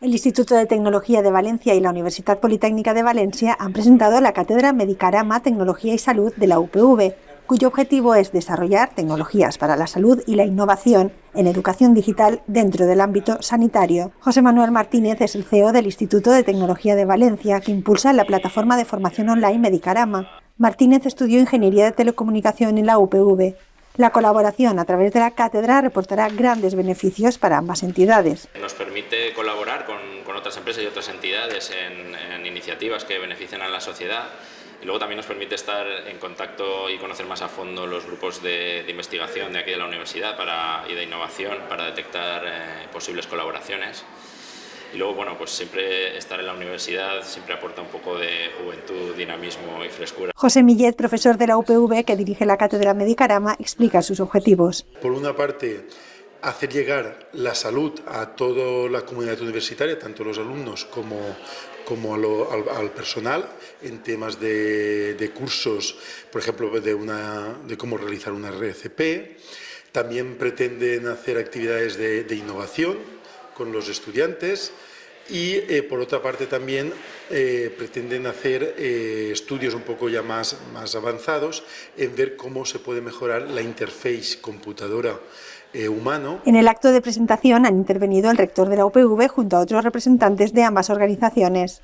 El Instituto de Tecnología de Valencia y la Universidad Politécnica de Valencia han presentado la cátedra Medicarama Tecnología y Salud de la UPV, cuyo objetivo es desarrollar tecnologías para la salud y la innovación en educación digital dentro del ámbito sanitario. José Manuel Martínez es el CEO del Instituto de Tecnología de Valencia, que impulsa la plataforma de formación online Medicarama. Martínez estudió Ingeniería de Telecomunicación en la UPV la colaboración a través de la cátedra reportará grandes beneficios para ambas entidades. Nos permite colaborar con, otras empresas y otras entidades en, iniciativas que benefician a la sociedad y luego también nos permite estar en contacto y conocer más a fondo los grupos de, investigación de aquí de la universidad y de innovación para detectar eh, posibles colaboraciones. Y luego, bueno, pues siempre estar en la universidad siempre aporta un poco de juventud, dinamismo y frescura. José Millet, profesor de la UPV que dirige la cátedra Medicarama, explica sus objetivos. Por una parte, hacer llegar la salud a toda la comunidad universitaria, tanto los alumnos como, como al, personal, en temas de, cursos, por ejemplo, de, una, de cómo realizar una RCP. También pretenden hacer actividades de, de innovación, con los estudiantes y eh, por otra parte también eh, pretenden hacer eh, estudios un poco ya más, más avanzados en ver cómo se puede mejorar la interface computadora humano. En el acto de presentación han intervenido el rector de la UPV junto a otros representantes de ambas organizaciones.